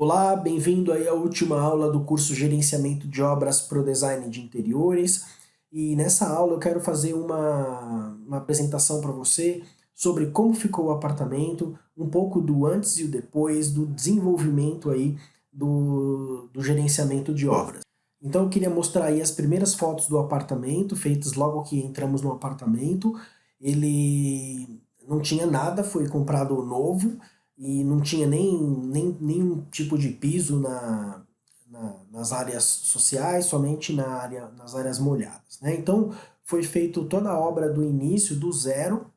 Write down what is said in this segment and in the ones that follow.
Olá, bem-vindo aí à última aula do curso Gerenciamento de Obras para o Design de Interiores. E nessa aula eu quero fazer uma, uma apresentação para você sobre como ficou o apartamento, um pouco do antes e o depois, do desenvolvimento aí do, do gerenciamento de obras. Então eu queria mostrar aí as primeiras fotos do apartamento, feitas logo que entramos no apartamento. Ele não tinha nada, foi comprado novo, e não tinha nem, nem nenhum tipo de piso na, na, nas áreas sociais, somente na área, nas áreas molhadas. Né? Então foi feito toda a obra do início, do zero,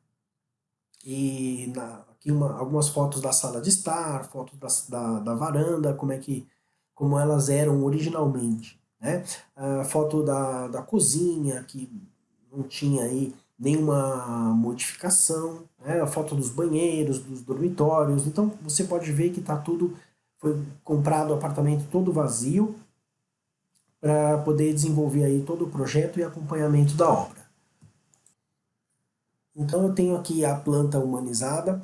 e na, aqui uma, algumas fotos da sala de estar, fotos da, da, da varanda, como é que como elas eram originalmente. Né? A foto da, da cozinha, que não tinha aí nenhuma modificação, né? a foto dos banheiros, dos dormitórios, então você pode ver que está tudo, foi comprado o apartamento todo vazio, para poder desenvolver aí todo o projeto e acompanhamento da obra. Então eu tenho aqui a planta humanizada,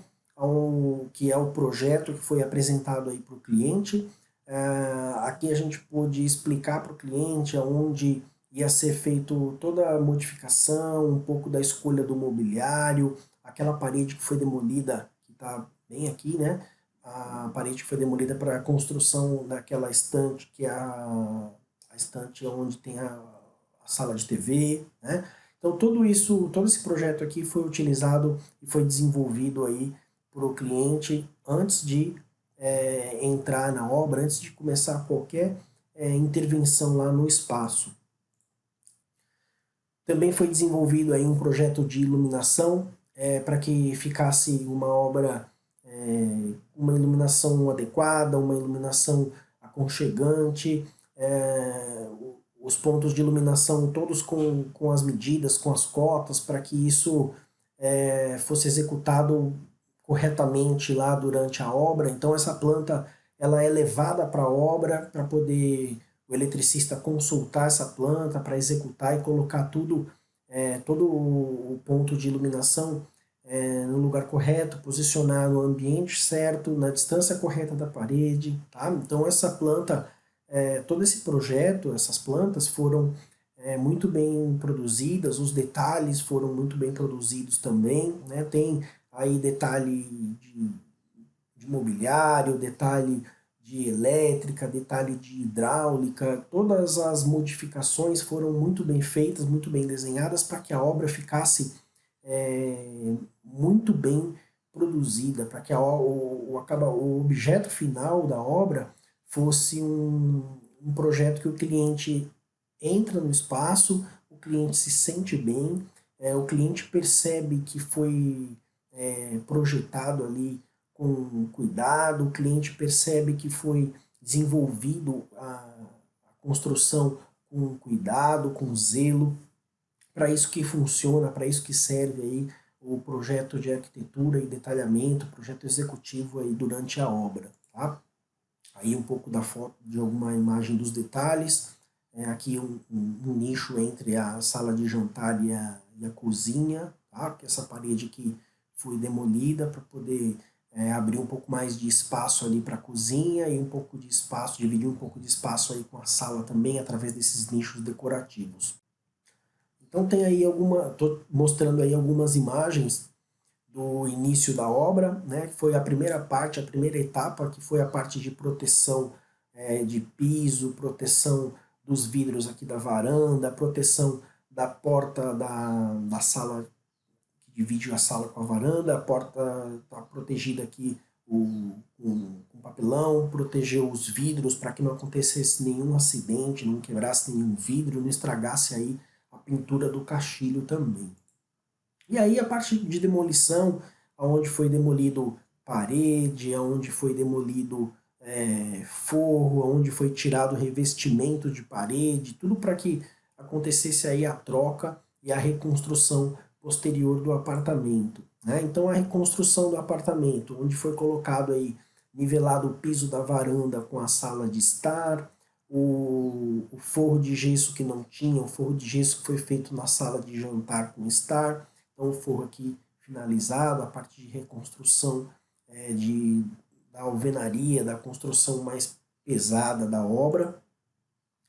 que é o projeto que foi apresentado aí para o cliente. Uh, aqui a gente pôde explicar para o cliente aonde ia ser feito toda a modificação, um pouco da escolha do mobiliário, aquela parede que foi demolida, que está bem aqui, né? A parede que foi demolida para a construção daquela estante, que é a, a estante onde tem a, a sala de TV, né? Então tudo isso, todo esse projeto aqui foi utilizado e foi desenvolvido aí para o cliente antes de é, entrar na obra, antes de começar qualquer é, intervenção lá no espaço. Também foi desenvolvido aí um projeto de iluminação é, para que ficasse uma obra, é, uma iluminação adequada, uma iluminação aconchegante, é, os pontos de iluminação todos com, com as medidas, com as cotas, para que isso é, fosse executado corretamente lá durante a obra. Então essa planta ela é levada para a obra para poder o eletricista consultar essa planta para executar e colocar tudo, é, todo o ponto de iluminação é, no lugar correto, posicionar no ambiente certo, na distância correta da parede, tá? Então essa planta, é, todo esse projeto, essas plantas foram é, muito bem produzidas, os detalhes foram muito bem produzidos também, né? Tem aí detalhe de, de mobiliário, detalhe de elétrica, detalhe de hidráulica, todas as modificações foram muito bem feitas, muito bem desenhadas para que a obra ficasse é, muito bem produzida, para que a, o, o, o objeto final da obra fosse um, um projeto que o cliente entra no espaço, o cliente se sente bem, é, o cliente percebe que foi é, projetado ali com cuidado, o cliente percebe que foi desenvolvido a, construção com cuidado, com zelo, para isso que funciona, para isso que serve aí o projeto de arquitetura e detalhamento, projeto executivo aí durante a obra, tá? Aí um pouco da foto de alguma imagem dos detalhes, é aqui um, um, um nicho entre a sala de jantar e a, e a cozinha, tá? Que essa parede aqui foi demolida para poder é, abrir um pouco mais de espaço ali para a cozinha e um pouco de espaço, dividir um pouco de espaço aí com a sala também através desses nichos decorativos. Então tem aí alguma, estou mostrando aí algumas imagens do início da obra, né, que foi a primeira parte, a primeira etapa, que foi a parte de proteção é, de piso, proteção dos vidros aqui da varanda, proteção da porta da, da sala divide a sala com a varanda, a porta está protegida aqui com, papelão, protegeu os vidros para que não acontecesse nenhum acidente, não quebrasse nenhum vidro, não estragasse aí a pintura do caixilho também. E aí a parte de demolição, onde foi demolido parede, onde foi demolido é, forro, onde foi tirado revestimento de parede, tudo para que acontecesse aí a troca e a reconstrução posterior do apartamento. Né? Então a reconstrução do apartamento, onde foi colocado aí, nivelado o piso da varanda com a sala de estar, o, o forro de gesso que não tinha, o forro de gesso que foi feito na sala de jantar com estar, então o forro aqui finalizado, a parte de reconstrução é, de, da alvenaria, da construção mais pesada da obra.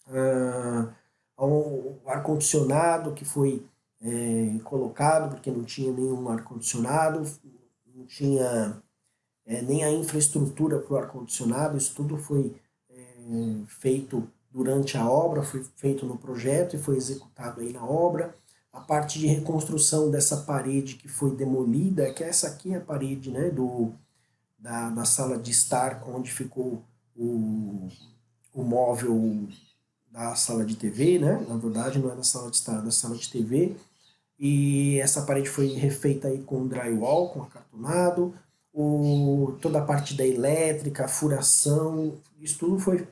Ah, o ar-condicionado que foi é, colocado, porque não tinha nenhum ar-condicionado, não tinha é, nem a infraestrutura para o ar-condicionado, isso tudo foi é, feito durante a obra, foi feito no projeto e foi executado aí na obra. A parte de reconstrução dessa parede que foi demolida, que essa aqui é a parede né, do, da, da sala de estar, onde ficou o, o móvel da sala de TV, né? Na verdade, não é da sala de estar, é da sala de TV. E essa parede foi refeita aí com drywall, com acartonado. O, toda a parte da elétrica, furação, isso tudo foi,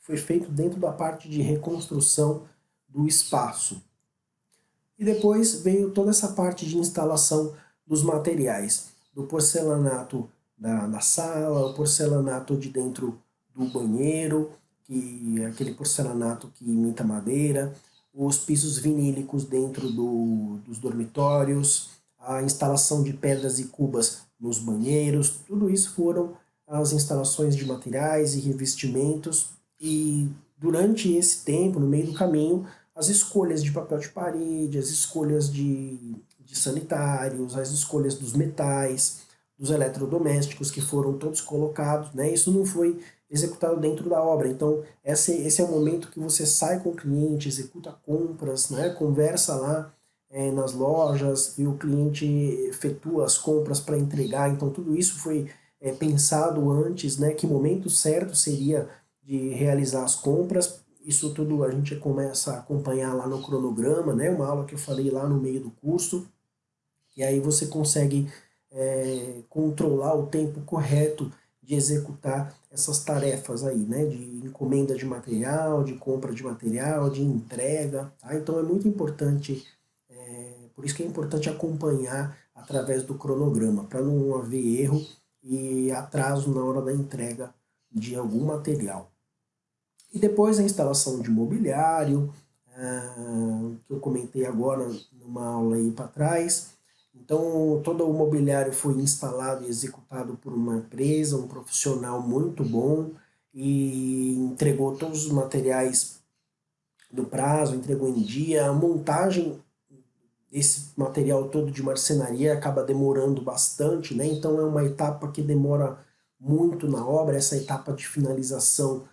foi feito dentro da parte de reconstrução do espaço. E depois veio toda essa parte de instalação dos materiais, do porcelanato da, da sala, o porcelanato de dentro do banheiro, que aquele porcelanato que imita madeira, os pisos vinílicos dentro do, dos dormitórios, a instalação de pedras e cubas nos banheiros, tudo isso foram as instalações de materiais e revestimentos. E durante esse tempo, no meio do caminho, as escolhas de papel de parede, as escolhas de, de sanitários, as escolhas dos metais, dos eletrodomésticos que foram todos colocados, né? Isso não foi executado dentro da obra. Então, esse, esse é o momento que você sai com o cliente, executa compras, né? conversa lá é, nas lojas e o cliente efetua as compras para entregar. Então, tudo isso foi é, pensado antes, né? que momento certo seria de realizar as compras. Isso tudo a gente começa a acompanhar lá no cronograma, né? uma aula que eu falei lá no meio do curso. E aí você consegue é, controlar o tempo correto de executar essas tarefas aí, né, de encomenda de material, de compra de material, de entrega, tá? Então é muito importante, é, por isso que é importante acompanhar através do cronograma, para não haver erro e atraso na hora da entrega de algum material. E depois a instalação de mobiliário, ah, que eu comentei agora numa aula aí para trás, então, todo o mobiliário foi instalado e executado por uma empresa, um profissional muito bom, e entregou todos os materiais do prazo, entregou em dia. A montagem desse material todo de marcenaria acaba demorando bastante, né? Então é uma etapa que demora muito na obra, essa etapa de finalização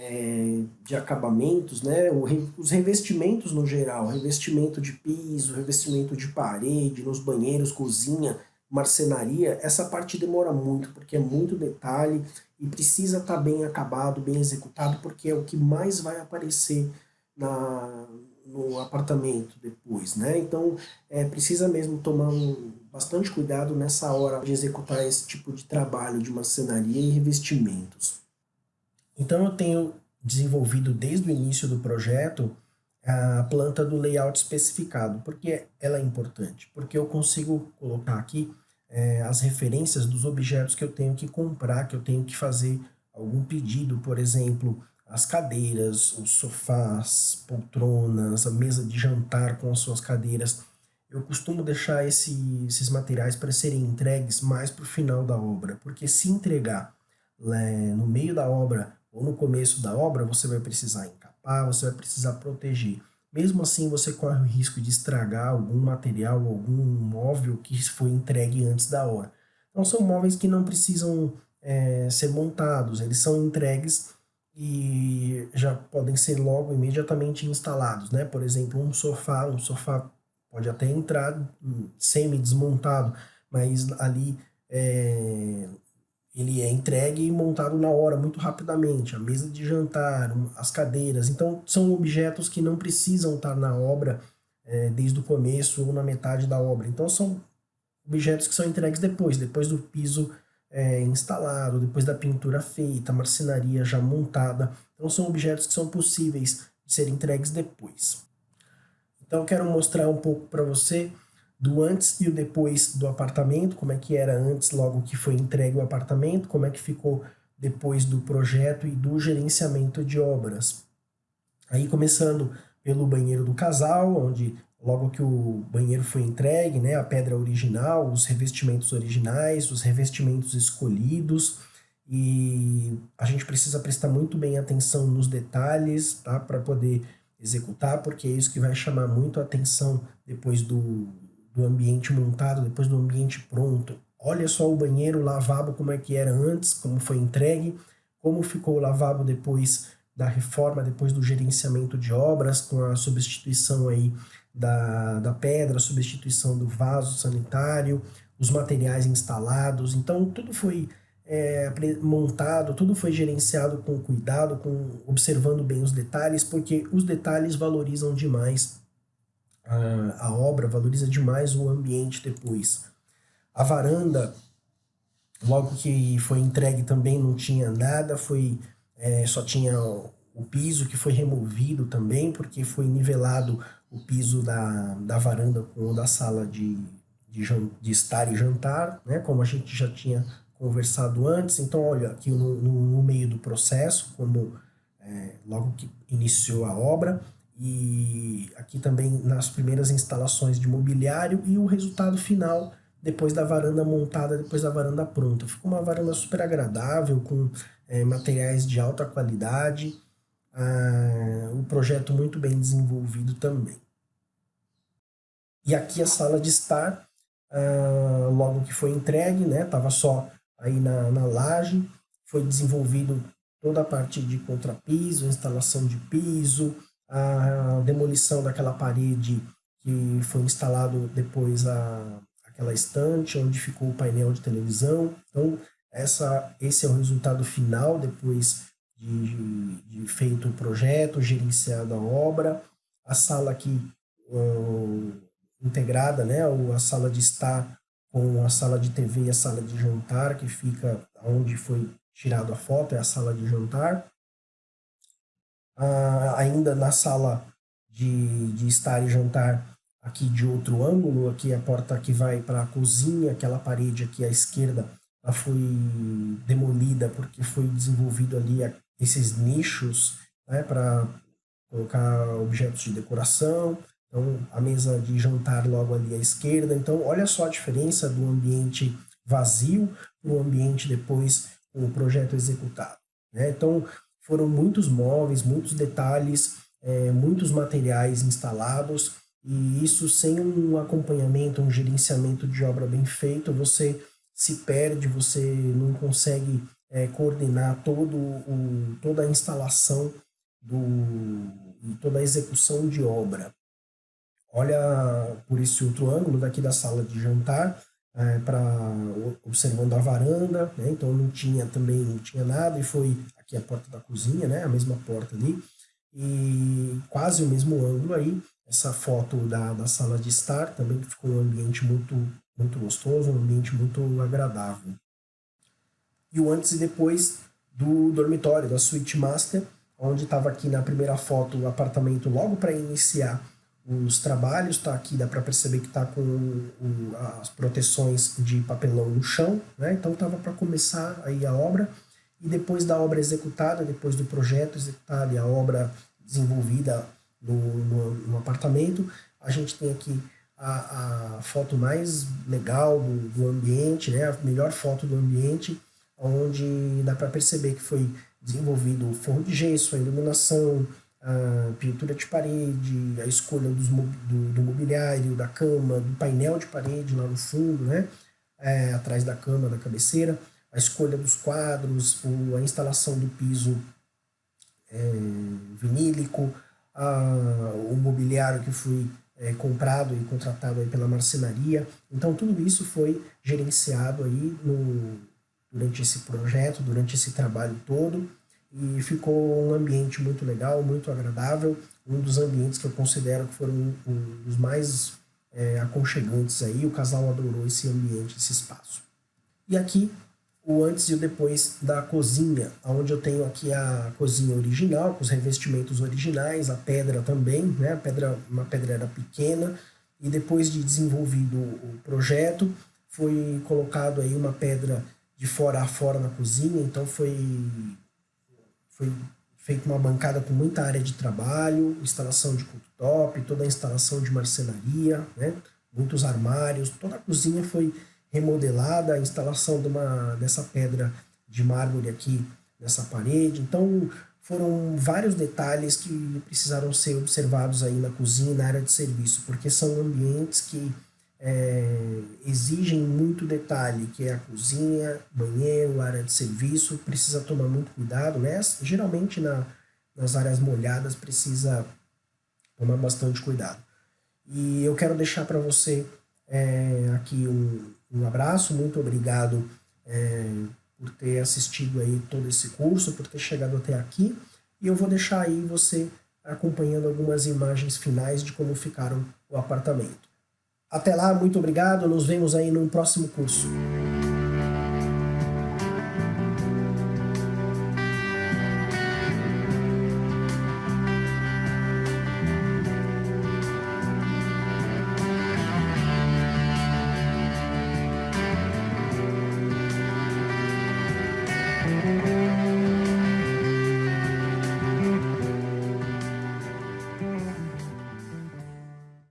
é, de acabamentos, né? Os revestimentos no geral, revestimento de piso, revestimento de parede, nos banheiros, cozinha, marcenaria, essa parte demora muito, porque é muito detalhe e precisa estar tá bem acabado, bem executado, porque é o que mais vai aparecer na, no apartamento depois, né? Então, é, precisa mesmo tomar um, bastante cuidado nessa hora de executar esse tipo de trabalho de marcenaria e revestimentos. Então eu tenho desenvolvido desde o início do projeto a planta do layout especificado. Por que ela é importante? Porque eu consigo colocar aqui é, as referências dos objetos que eu tenho que comprar, que eu tenho que fazer algum pedido, por exemplo, as cadeiras, os sofás, poltronas, a mesa de jantar com as suas cadeiras. Eu costumo deixar esse, esses materiais para serem entregues mais para o final da obra, porque se entregar né, no meio da obra ou no começo da obra, você vai precisar encapar, você vai precisar proteger. Mesmo assim, você corre o risco de estragar algum material, algum móvel que foi entregue antes da hora. Então, são móveis que não precisam é, ser montados, eles são entregues e já podem ser logo imediatamente instalados, né? Por exemplo, um sofá, um sofá pode até entrar semi-desmontado, mas ali é, ele é entregue e montado na hora, muito rapidamente. A mesa de jantar, as cadeiras. Então, são objetos que não precisam estar na obra é, desde o começo ou na metade da obra. Então, são objetos que são entregues depois, depois do piso é, instalado, depois da pintura feita, marcenaria já montada. Então, são objetos que são possíveis de serem entregues depois. Então, quero mostrar um pouco para você do antes e o depois do apartamento, como é que era antes, logo que foi entregue o apartamento, como é que ficou depois do projeto e do gerenciamento de obras. Aí começando pelo banheiro do casal, onde logo que o banheiro foi entregue, né, a pedra original, os revestimentos originais, os revestimentos escolhidos, e a gente precisa prestar muito bem atenção nos detalhes, tá? Para poder executar, porque é isso que vai chamar muito a atenção depois do, do ambiente montado, depois do ambiente pronto. Olha só o banheiro, o lavabo, como é que era antes, como foi entregue, como ficou o lavabo depois da reforma, depois do gerenciamento de obras, com a substituição aí da, da pedra, substituição do vaso sanitário, os materiais instalados. Então, tudo foi é, montado, tudo foi gerenciado com cuidado, com observando bem os detalhes, porque os detalhes valorizam demais a, obra, valoriza demais o ambiente depois. A varanda, logo que foi entregue também não tinha nada, foi é, só tinha o piso que foi removido também, porque foi nivelado o piso da, da varanda com o da sala de, de, de estar e jantar, né, como a gente já tinha conversado antes. Então, olha, aqui no, no, no meio do processo, como é, logo que iniciou a obra, e aqui também nas primeiras instalações de mobiliário e o resultado final depois da varanda montada, depois da varanda pronta. Ficou uma varanda super agradável, com é, materiais de alta qualidade, ah, projeto muito bem desenvolvido também. E aqui a sala de estar, ah, logo que foi entregue, né, estava só aí na, na laje, foi desenvolvido toda a parte de contrapiso, instalação de piso, a demolição daquela parede que foi instalado depois a, aquela estante onde ficou o painel de televisão. Então, essa, esse é o resultado final depois de, de feito o projeto, gerenciado a obra. A sala aqui uh, integrada, né, a sala de estar com a sala de TV e a sala de jantar, que fica onde foi tirado a foto, é a sala de jantar. Ah, ainda na sala de, de estar e jantar, aqui de outro ângulo, aqui a porta que vai para a cozinha, aquela parede aqui à esquerda, ela foi demolida porque foi desenvolvido ali esses nichos né, para colocar objetos de decoração. Então, a mesa de jantar logo ali à esquerda. Então, olha só a diferença do ambiente vazio para o ambiente depois com o projeto executado. Né? Então, foram muitos móveis, muitos detalhes, é, muitos materiais instalados, e isso sem um acompanhamento, um gerenciamento de obra bem feito, você se perde, você não consegue é, coordenar todo o, toda a instalação do, toda a execução de obra. Olha por esse outro ângulo daqui da sala de jantar, é, para observando a varanda, né? então não tinha também não tinha nada e foi aqui a porta da cozinha, né? a mesma porta ali e quase o mesmo ângulo aí essa foto da, da sala de estar também ficou um ambiente muito muito gostoso, um ambiente muito agradável e o antes e depois do dormitório, da suíte master, onde estava aqui na primeira foto o apartamento logo para iniciar os trabalhos, tá aqui, dá para perceber que está com as proteções de papelão no chão, né? então estava para começar aí a obra, e depois da obra executada, depois do projeto executado e a obra desenvolvida no, no, no apartamento, a gente tem aqui a, a foto mais legal do, do ambiente, né? a melhor foto do ambiente, onde dá para perceber que foi desenvolvido o forro de gesso, a iluminação, a pintura de parede, a escolha dos, do, do, mobiliário, da cama, do painel de parede lá no fundo, né? É, atrás da cama, da cabeceira, a escolha dos quadros, o, a instalação do piso é, vinílico, a, o mobiliário que foi é, comprado e contratado aí pela marcenaria. Então tudo isso foi gerenciado aí no, durante esse projeto, durante esse trabalho todo, e ficou um ambiente muito legal, muito agradável, um dos ambientes que eu considero que foram um dos mais é, aconchegantes aí, o casal adorou esse ambiente, esse espaço. E aqui o antes e o depois da cozinha, onde eu tenho aqui a cozinha original, com os revestimentos originais, a pedra também, né? a pedra, uma pedreira pequena, e depois de desenvolvido o projeto, foi colocado aí uma pedra de fora a fora na cozinha, então foi, foi feita uma bancada com muita área de trabalho, instalação de cooktop, toda a instalação de marcenaria, né? muitos armários, toda a cozinha foi remodelada, a instalação de uma, dessa pedra de mármore aqui nessa parede. Então foram vários detalhes que precisaram ser observados aí na cozinha na área de serviço, porque são ambientes que é, exigem muito detalhe, que é a cozinha, banheiro, área de serviço, precisa tomar muito cuidado, né? Geralmente na, nas áreas molhadas precisa tomar bastante cuidado. E eu quero deixar para você é, aqui um, um, abraço, muito obrigado é, por ter assistido aí todo esse curso, por ter chegado até aqui, e eu vou deixar aí você acompanhando algumas imagens finais de como ficaram o apartamento. Até lá, muito obrigado, nos vemos aí no próximo curso.